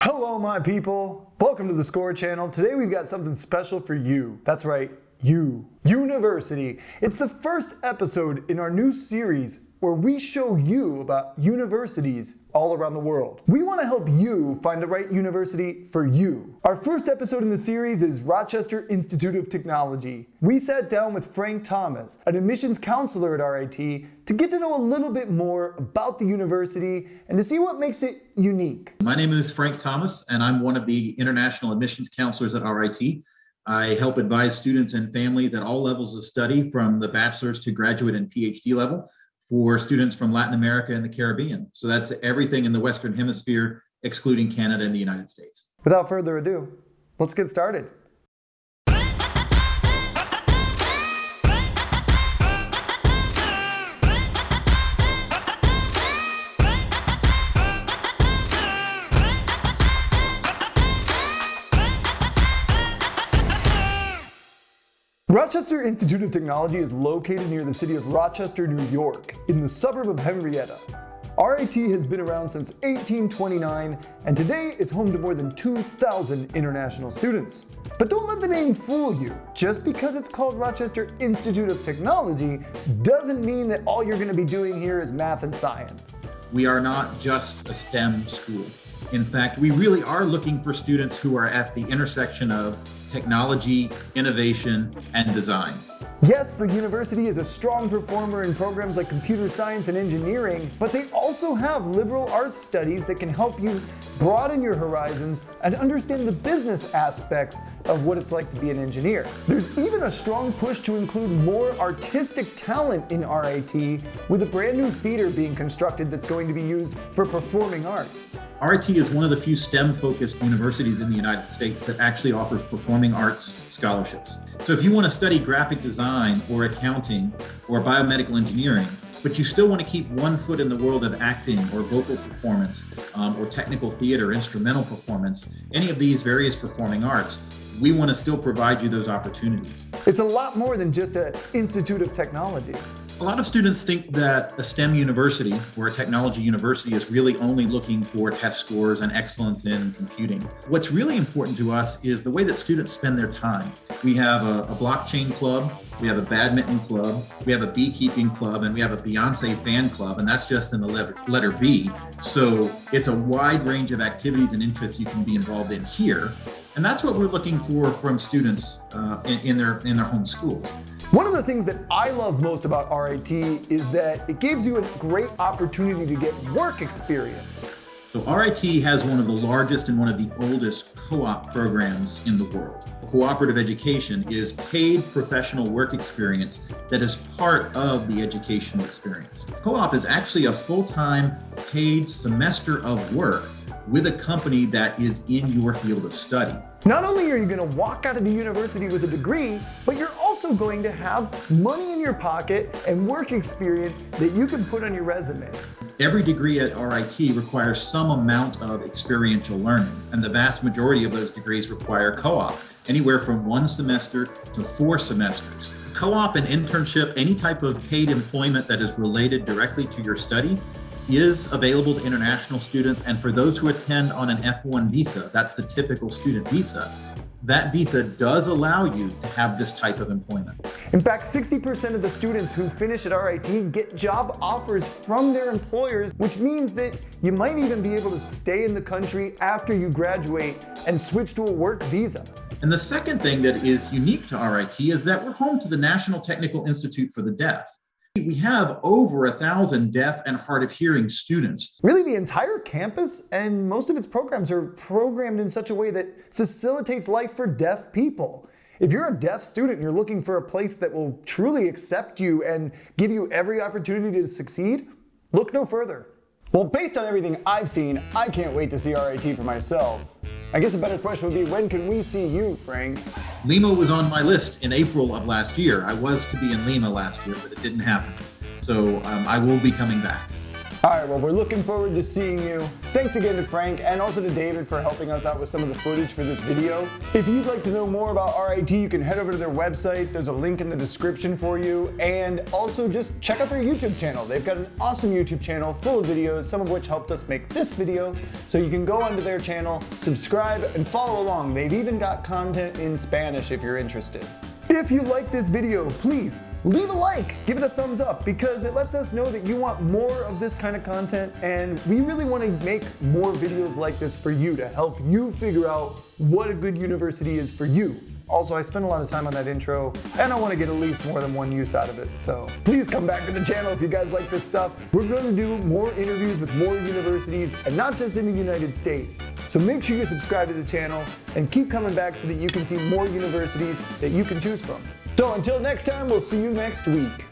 Hello, my people. Welcome to the Score Channel. Today we've got something special for you. That's right, you. University. It's the first episode in our new series where we show you about universities all around the world. We want to help you find the right university for you. Our first episode in the series is Rochester Institute of Technology. We sat down with Frank Thomas, an admissions counselor at RIT, to get to know a little bit more about the university and to see what makes it unique. My name is Frank Thomas, and I'm one of the international admissions counselors at RIT. I help advise students and families at all levels of study from the bachelor's to graduate and PhD level for students from Latin America and the Caribbean. So that's everything in the Western Hemisphere, excluding Canada and the United States. Without further ado, let's get started. Rochester Institute of Technology is located near the city of Rochester, New York, in the suburb of Henrietta. RIT has been around since 1829 and today is home to more than 2,000 international students. But don't let the name fool you. Just because it's called Rochester Institute of Technology doesn't mean that all you're going to be doing here is math and science. We are not just a STEM school. In fact, we really are looking for students who are at the intersection of technology, innovation, and design. Yes, the university is a strong performer in programs like computer science and engineering, but they also have liberal arts studies that can help you broaden your horizons and understand the business aspects of what it's like to be an engineer. There's even a strong push to include more artistic talent in RIT with a brand new theater being constructed that's going to be used for performing arts. RIT is one of the few STEM-focused universities in the United States that actually offers performing arts scholarships. So if you want to study graphic design or accounting or biomedical engineering, but you still want to keep one foot in the world of acting or vocal performance um, or technical theater, instrumental performance, any of these various performing arts, we want to still provide you those opportunities. It's a lot more than just an institute of technology. A lot of students think that a STEM university or a technology university is really only looking for test scores and excellence in computing. What's really important to us is the way that students spend their time. We have a, a blockchain club, we have a badminton club, we have a beekeeping club, and we have a Beyonce fan club, and that's just in the letter, letter B. So it's a wide range of activities and interests you can be involved in here. And that's what we're looking for from students uh, in, in, their, in their home schools. One of the things that I love most about RIT is that it gives you a great opportunity to get work experience. So RIT has one of the largest and one of the oldest co-op programs in the world. Cooperative education is paid professional work experience that is part of the educational experience. Co-op is actually a full-time paid semester of work with a company that is in your field of study. Not only are you going to walk out of the university with a degree, but you're also going to have money in your pocket and work experience that you can put on your resume. Every degree at RIT requires some amount of experiential learning, and the vast majority of those degrees require co-op, anywhere from one semester to four semesters. Co-op and internship, any type of paid employment that is related directly to your study, is available to international students and for those who attend on an F1 visa, that's the typical student visa, that visa does allow you to have this type of employment. In fact, 60% of the students who finish at RIT get job offers from their employers, which means that you might even be able to stay in the country after you graduate and switch to a work visa. And the second thing that is unique to RIT is that we're home to the National Technical Institute for the Deaf. We have over a thousand deaf and hard of hearing students. Really, the entire campus and most of its programs are programmed in such a way that facilitates life for deaf people. If you're a deaf student and you're looking for a place that will truly accept you and give you every opportunity to succeed, look no further. Well, based on everything I've seen, I can't wait to see RIT for myself. I guess a better question would be, when can we see you, Frank? Lima was on my list in April of last year. I was to be in Lima last year, but it didn't happen. So um, I will be coming back. All right, well, we're looking forward to seeing you. Thanks again to Frank and also to David for helping us out with some of the footage for this video. If you'd like to know more about RIT, you can head over to their website. There's a link in the description for you. And also just check out their YouTube channel. They've got an awesome YouTube channel full of videos, some of which helped us make this video. So you can go onto their channel, subscribe, and follow along. They've even got content in Spanish if you're interested. If you like this video, please leave a like, give it a thumbs up because it lets us know that you want more of this kind of content and we really want to make more videos like this for you to help you figure out what a good university is for you. Also, I spent a lot of time on that intro, and I want to get at least more than one use out of it. So please come back to the channel if you guys like this stuff. We're going to do more interviews with more universities, and not just in the United States. So make sure you subscribe to the channel and keep coming back so that you can see more universities that you can choose from. So until next time, we'll see you next week.